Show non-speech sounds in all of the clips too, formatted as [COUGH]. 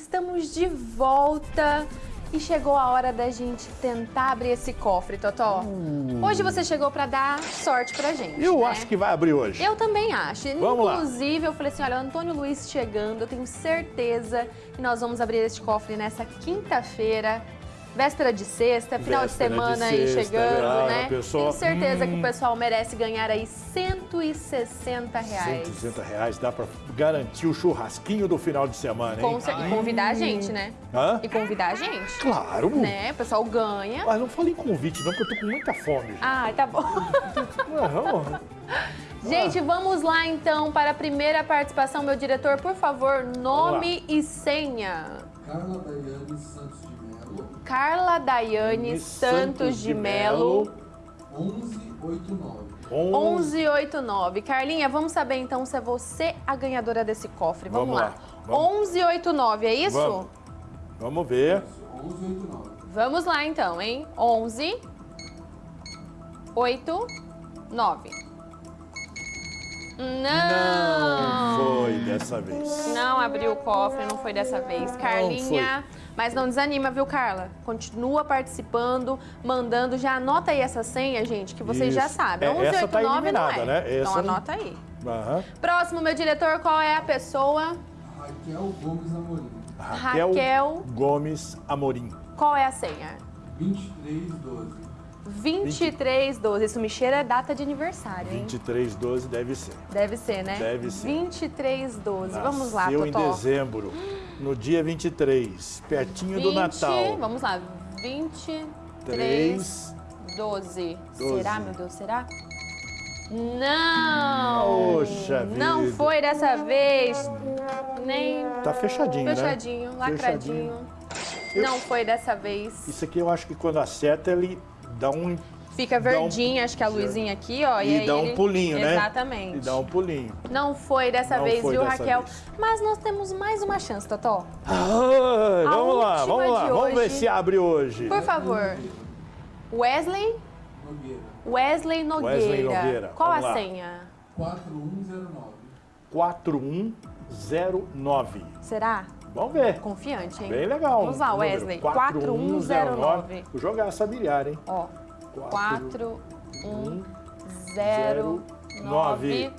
estamos de volta e chegou a hora da gente tentar abrir esse cofre, Totó. Hoje você chegou para dar sorte pra gente, Eu né? acho que vai abrir hoje. Eu também acho. Vamos lá. Inclusive, eu falei assim, olha, Antônio Luiz chegando, eu tenho certeza que nós vamos abrir este cofre nessa quinta-feira. Véspera de sexta, final de Véspera de semana aí sexta, chegando, ah, né? pessoa- Tenho certeza que Hum. o pessoal merece ganhar aí 160 reais. 160 reais dá pra garantir o churrasquinho do final de semana, hein? Com cer- E convidar a gente, né? Hã? E convidar a gente. Claro! Né? O pessoal ganha. Mas não falei convite não, porque eu tô com muita fome. Ai, tá bom. Não, Gente, vamos lá então para a primeira participação. Meu diretor, por favor, nome e senha. Carla Daiane Santos de Melo, Carla Daiane Santos de Melo, 1189. 1189. Carlinha, vamos saber então se é você a ganhadora desse cofre. Vamos, Vamos lá. lá. Vamos. 1189, é isso? Vamos. Vamos ver. 1189. Vamos lá então, hein? 11 8 9. Não! Não foi dessa vez. Não abriu o cofre, não foi dessa vez. Carlinha, mas não desanima, viu, Carla? Continua participando, mandando. Já anota aí essa senha, gente, que vocês já Isso. sabem. É, essa tá 1189 não eliminada, é. né? Então Essa não- anota aí. Aham. Próximo, meu diretor, qual é a pessoa? Raquel Gomes Amorim, Raquel, Raquel. Gomes Amorim. Qual é a senha? 2312. 2312. Isso me cheira é data de aniversário, hein? 2312 deve ser. Deve ser, né? Deve ser. 2312. Vamos lá, Nasceu em Totó. dezembro, no dia 23, pertinho 20, do Natal. Vamos lá. 23 3, 12. 12. Será, meu Deus, será? Não! Poxa Não vida. foi dessa vez. Nem Tá fechadinho, né? fechadinho, lacradinho. Eu- Não foi dessa vez. Isso aqui eu acho que quando acerta ele dá um Fica dá um- verdinha, acho que a luzinha aqui, ó. e aí dá um ele- pulinho, né? Exatamente. E dá um pulinho. Não foi dessa Não vez, foi viu, dessa Raquel? vez. Mas nós temos mais uma chance, Totó. Ai, A vamos lá, vamos lá. de Vamos ver hoje. se abre hoje. Por favor. Wesley, Nogueira, Wesley Nogueira. Wesley Nogueira, Qual vamos a lá. senha? 4109. 4109. Será? Vamos ver. Confiante, hein? Bem legal. Vamos lá, Wesley. 4109. Vou jogar essa bilhar, hein? Ó, 4109.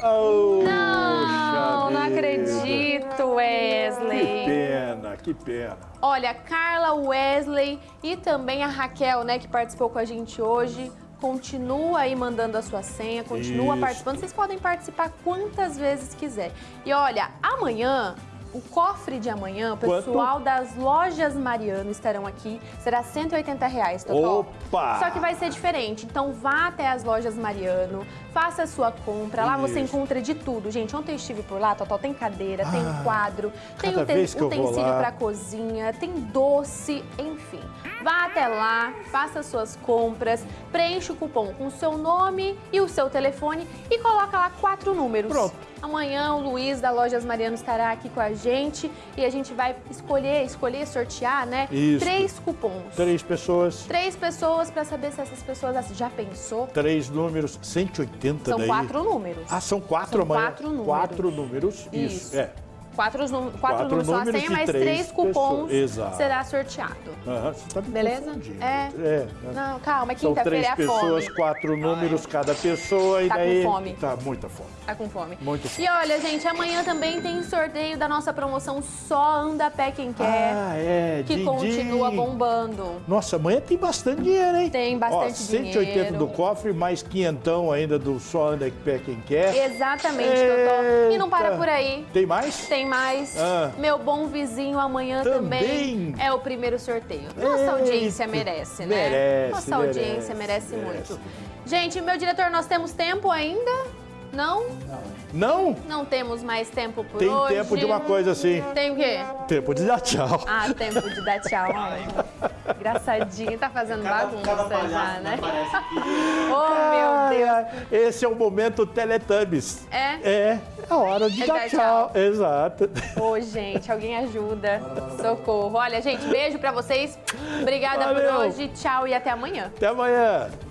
Oh, Não, não acredito, Que Wesley. pena, que pena. Olha, Carla, Wesley e também a Raquel, né, que participou com a gente hoje. Continua aí mandando a sua senha, continua Isso. participando. Vocês podem participar quantas vezes quiser. E olha, amanhã, o cofre de amanhã, o Quanto? pessoal das lojas Mariano estarão aqui. Será 180 reais, Totó. Opa! Só que vai ser diferente. Então vá até as lojas Mariano, faça a sua compra. Lá você Isso. encontra de tudo. Gente, ontem eu estive por lá, Totó, tem cadeira, tem Ah, quadro, tem eu vou utensílio para cozinha, tem doce, enfim. Vá até lá, faça suas compras, preencha o cupom com o seu nome e o seu telefone e coloca lá quatro números. Pronto. Amanhã o Luiz da Lojas Mariano estará aqui com a gente e a gente vai escolher, escolher, sortear, né? Isso. Três cupons. Três pessoas, Três pessoas para saber se essas pessoas já pensou. três números, 180 São daí. quatro números. Ah, são quatro São amanhã. quatro números. Quatro números, isso. Isso. É. Quatro, quatro, Quatro números são a números senha, mas três três cupons pessoas. Será sorteado. Aham, você tá Beleza? confundindo. É. é. Não, calma, é quinta-feira três é a pessoas, fome. quatro números cada pessoa e Tá com daí fome. tá muita fome. Tá com fome. Muito fome. E olha, gente, amanhã também tem sorteio da nossa promoção Só Anda Pé Quem Quer, Ah, é, que continua bombando. Nossa, amanhã tem bastante dinheiro, hein? Tem bastante Ó, 180 dinheiro. do cofre, mais quinhentão ainda do só anda pé quem quer. Exatamente, Totó. E não para Eita. por aí. Tem mais? Tem mais. Ah. Meu bom vizinho amanhã também. Também. é o primeiro sorteio. Nossa Eita. audiência merece, né? Merece, Nossa audiência merece, merece, merece. muito. Gente, meu diretor, nós temos tempo ainda? Não? Não? Não temos mais tempo por Tem hoje. tempo de uma coisa assim. Tem o quê? Tempo de dar tchau. Ah, tempo de dar tchau. [LAUGHS] Engraçadinho, tá fazendo bagunça já, né? [LAUGHS] oh, meu Deus. Esse é o momento Teletubbies. É? É, a hora de É dar dar tchau. Exato. Ô, gente, alguém ajuda. Socorro. Olha, gente, beijo pra vocês. Obrigada Valeu. por hoje. Tchau e até amanhã. Até amanhã.